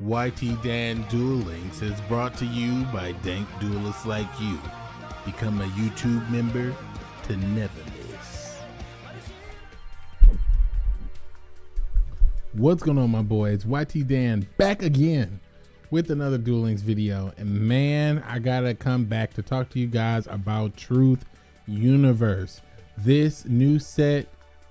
YT Dan Duel Links is brought to you by dank duelists like you. Become a YouTube member to never miss. What's going on, my boys? YT Dan back again with another Duel Links video. And man, I gotta come back to talk to you guys about Truth Universe. This new set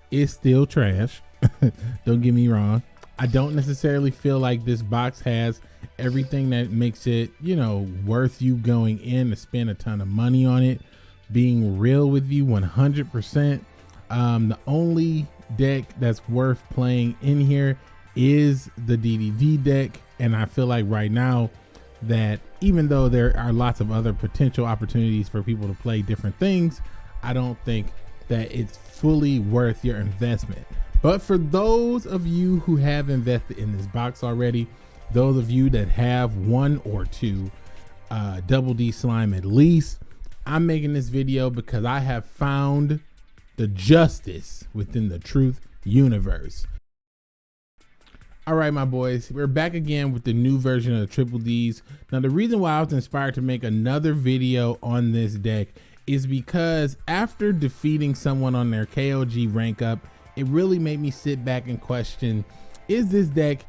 is still trash. Don't get me wrong. I don't necessarily feel like this box has everything that makes it, you know, worth you going in to spend a ton of money on it. Being real with you 100%. Um, the only deck that's worth playing in here is the DDD deck. And I feel like right now that even though there are lots of other potential opportunities for people to play different things, I don't think that it's fully worth your investment. But for those of you who have invested in this box already, those of you that have one or two uh, double D slime at least, I'm making this video because I have found the justice within the truth universe. All right, my boys, we're back again with the new version of the Triple Ds. Now, the reason why I was inspired to make another video on this deck is because after defeating someone on their KOG rank up it really made me sit back and question, is this deck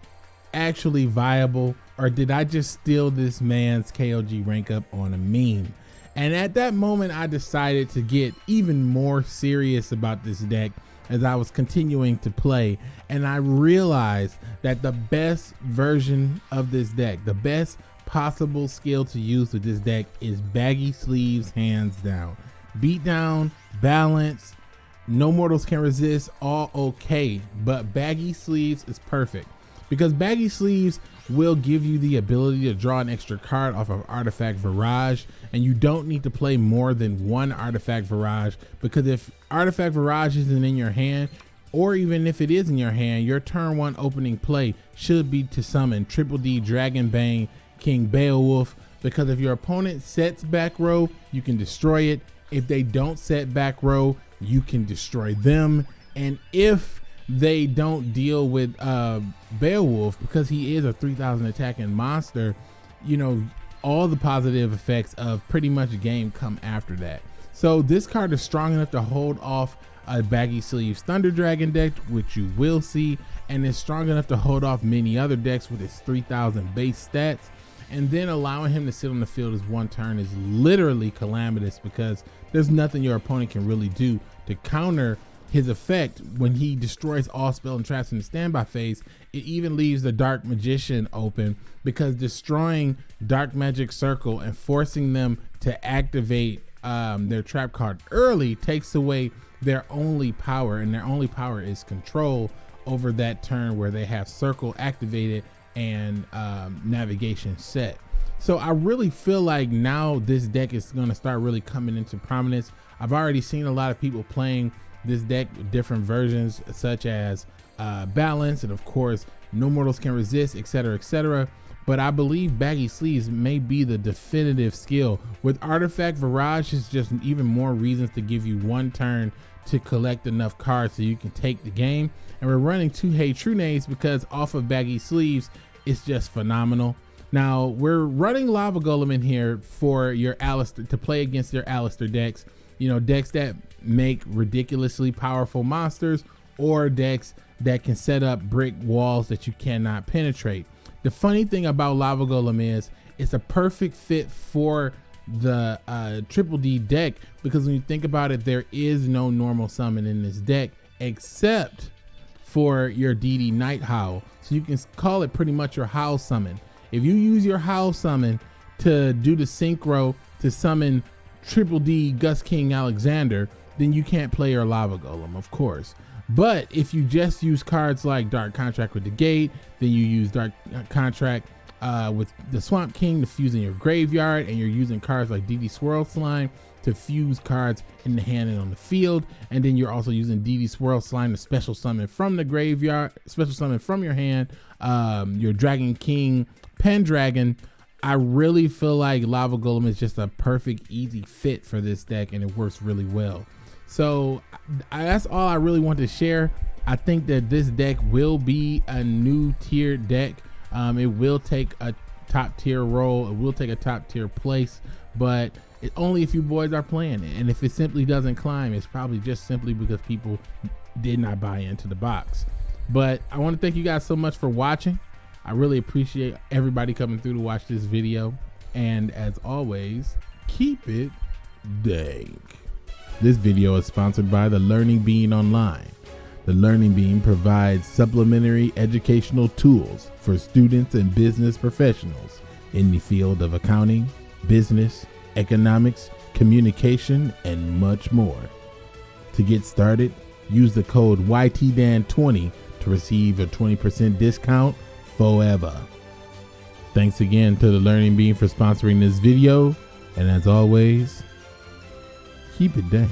actually viable or did I just steal this man's KOG rank up on a meme? And at that moment, I decided to get even more serious about this deck as I was continuing to play. And I realized that the best version of this deck, the best possible skill to use with this deck is baggy sleeves hands down. Beat down, balance, no mortals can resist, all okay. But baggy sleeves is perfect. Because baggy sleeves will give you the ability to draw an extra card off of artifact barrage. And you don't need to play more than one artifact barrage. Because if artifact barrage isn't in your hand or even if it is in your hand your turn one opening play should be to summon triple d dragon bane king beowulf. Because if your opponent sets back row you can destroy it. If they don't set back row you can destroy them. And if they don't deal with uh, Beowulf, because he is a 3000 attacking monster, you know, all the positive effects of pretty much game come after that. So this card is strong enough to hold off a baggy sleeves Thunder Dragon deck, which you will see, and is strong enough to hold off many other decks with its 3000 base stats and then allowing him to sit on the field as one turn is literally calamitous because there's nothing your opponent can really do to counter his effect when he destroys all spell and traps in the standby phase. It even leaves the Dark Magician open because destroying Dark Magic Circle and forcing them to activate um, their trap card early takes away their only power, and their only power is control over that turn where they have Circle activated and um, navigation set. So I really feel like now this deck is going to start really coming into prominence. I've already seen a lot of people playing this deck with different versions such as uh, balance and of course no mortals can resist etc etc but I believe baggy sleeves may be the definitive skill with artifact barrage is just even more reasons to give you one turn to collect enough cards so you can take the game and we're running two Hey, Trunades because off of baggy sleeves it's just phenomenal. Now we're running Lava Golem in here for your Aleister to play against your Aleister decks. You know, decks that make ridiculously powerful monsters or decks that can set up brick walls that you cannot penetrate. The funny thing about Lava Golem is it's a perfect fit for the uh, Triple D deck because when you think about it, there is no normal summon in this deck except for your DD Night Howl. So you can call it pretty much your Howl summon. If you use your Howl summon to do the synchro to summon Triple D Gust King Alexander, then you can't play your Lava Golem, of course. But if you just use cards like Dark Contract with the Gate, then you use Dark Contract uh, with the Swamp King to fuse in your graveyard, and you're using cards like DD Swirl Slime to fuse cards in the hand and on the field. And then you're also using DD Swirl Slime to special summon from the graveyard, special summon from your hand, um, your Dragon King Pendragon. I really feel like Lava Golem is just a perfect, easy fit for this deck, and it works really well. So I, that's all I really want to share. I think that this deck will be a new tier deck Um, it will take a top tier role. It will take a top tier place, but it, only if you boys are playing it. And if it simply doesn't climb, it's probably just simply because people did not buy into the box. But I want to thank you guys so much for watching. I really appreciate everybody coming through to watch this video. And as always, keep it dank. This video is sponsored by the Learning Bean Online. The Learning Bean provides supplementary educational tools for students and business professionals in the field of accounting, business, economics, communication, and much more. To get started, use the code YTDAN20 to receive a 20% discount forever. Thanks again to the Learning Bean for sponsoring this video, and as always, keep it dank.